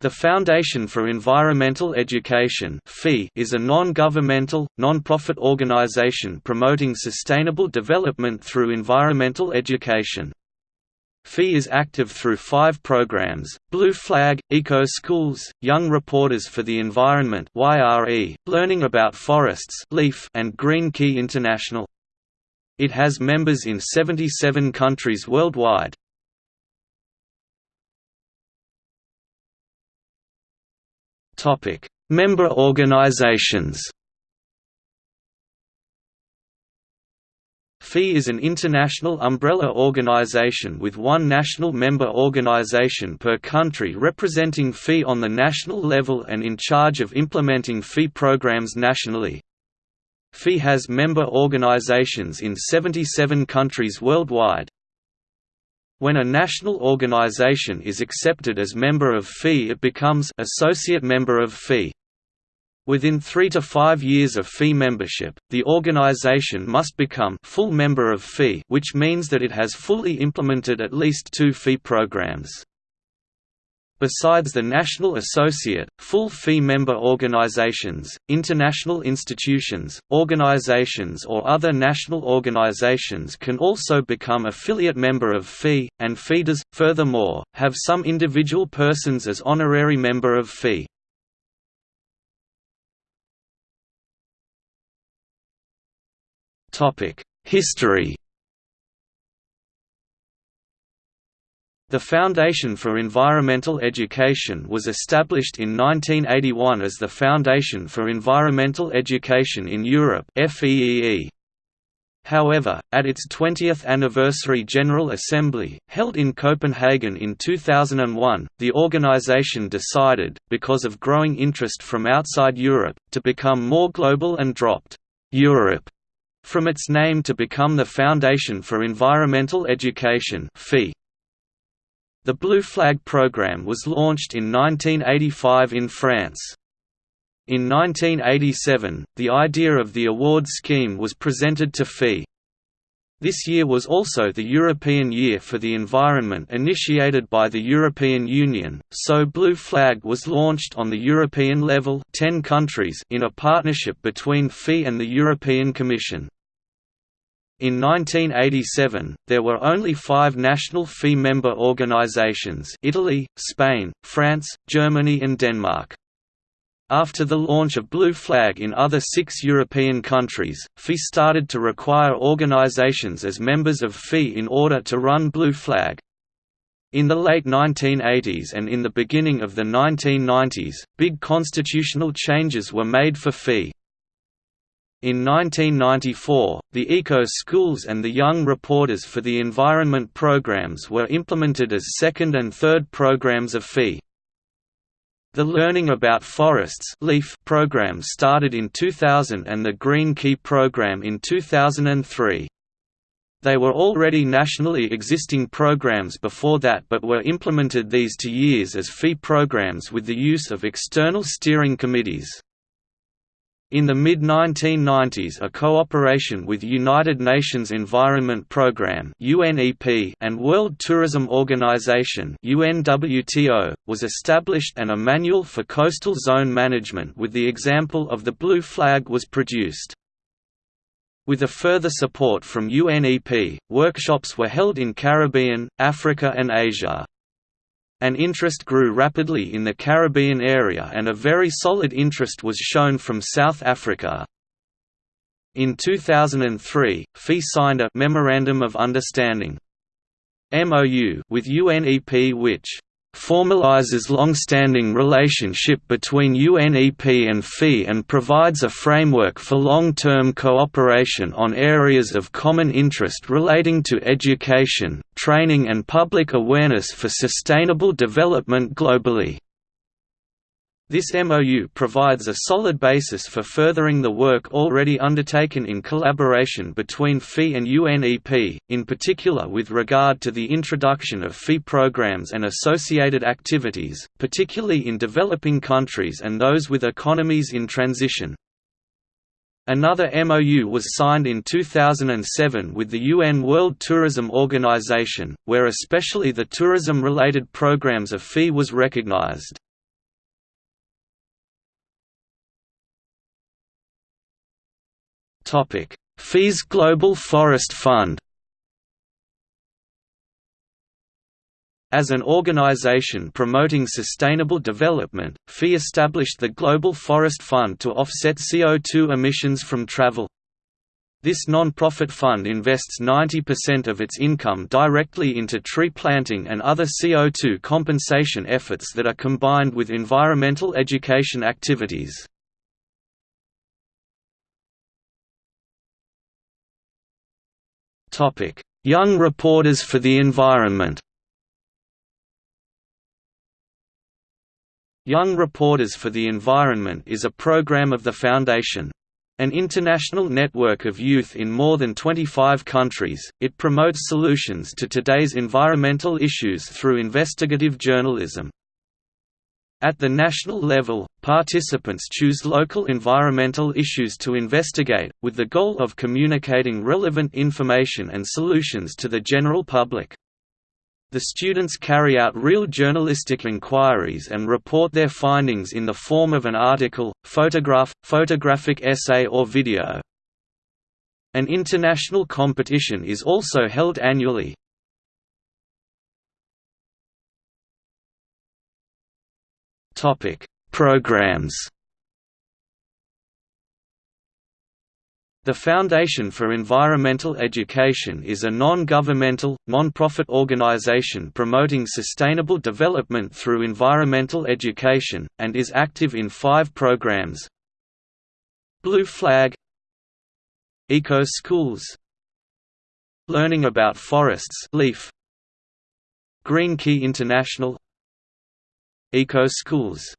The Foundation for Environmental Education is a non-governmental, non-profit organization promoting sustainable development through environmental education. FEE is active through five programs, Blue Flag, Eco Schools, Young Reporters for the Environment Learning About Forests and Green Key International. It has members in 77 countries worldwide. Topic: Member organizations. FEE is an international umbrella organization with one national member organization per country representing FEE on the national level and in charge of implementing FEE programs nationally. FEE has member organizations in 77 countries worldwide. When a national organization is accepted as member of FEE it becomes associate member of FEE. Within three to five years of FEE membership, the organization must become full member of FEE which means that it has fully implemented at least two FEE programs. Besides the national associate, full FEE member organizations, international institutions, organizations or other national organizations can also become affiliate member of FEE, and feeders, furthermore, have some individual persons as honorary member of FEE. History The Foundation for Environmental Education was established in 1981 as the Foundation for Environmental Education in Europe However, at its 20th anniversary General Assembly, held in Copenhagen in 2001, the organization decided, because of growing interest from outside Europe, to become more global and dropped «Europe» from its name to become the Foundation for Environmental Education FEE. The Blue Flag program was launched in 1985 in France. In 1987, the idea of the award scheme was presented to FEE. This year was also the European Year for the Environment initiated by the European Union, so Blue Flag was launched on the European level 10 countries in a partnership between FEE and the European Commission. In 1987, there were only five national FEE member organizations Italy, Spain, France, Germany and Denmark. After the launch of Blue Flag in other six European countries, FEE started to require organizations as members of FEE in order to run Blue Flag. In the late 1980s and in the beginning of the 1990s, big constitutional changes were made for FEE. In 1994, the Eco Schools and the Young Reporters for the Environment programs were implemented as second and third programs of FEE. The Learning About Forests LEAF program started in 2000 and the Green Key program in 2003. They were already nationally existing programs before that but were implemented these two years as FEE programs with the use of external steering committees. In the mid-1990s a cooperation with United Nations Environment Programme and World Tourism Organization was established and a manual for coastal zone management with the example of the Blue Flag was produced. With a further support from UNEP, workshops were held in Caribbean, Africa and Asia. An interest grew rapidly in the Caribbean area and a very solid interest was shown from South Africa. In 2003, FEE signed a Memorandum of Understanding MOU with UNEP which formalizes long-standing relationship between UNEP and FEE and provides a framework for long-term cooperation on areas of common interest relating to education, training and public awareness for sustainable development globally. This MOU provides a solid basis for furthering the work already undertaken in collaboration between FEE and UNEP, in particular with regard to the introduction of FEE programs and associated activities, particularly in developing countries and those with economies in transition. Another MOU was signed in 2007 with the UN World Tourism Organization, where especially the tourism-related programs of FEE was recognized. FEE's Global Forest Fund As an organization promoting sustainable development, FEE established the Global Forest Fund to offset CO2 emissions from travel. This non-profit fund invests 90% of its income directly into tree planting and other CO2 compensation efforts that are combined with environmental education activities. Young Reporters for the Environment Young Reporters for the Environment is a program of the Foundation. An international network of youth in more than 25 countries, it promotes solutions to today's environmental issues through investigative journalism. At the national level, participants choose local environmental issues to investigate, with the goal of communicating relevant information and solutions to the general public. The students carry out real journalistic inquiries and report their findings in the form of an article, photograph, photographic essay or video. An international competition is also held annually. Programs The Foundation for Environmental Education is a non-governmental, non-profit organization promoting sustainable development through environmental education, and is active in five programs. Blue Flag Eco Schools Learning about Forests LEAF Green Key International Eco Schools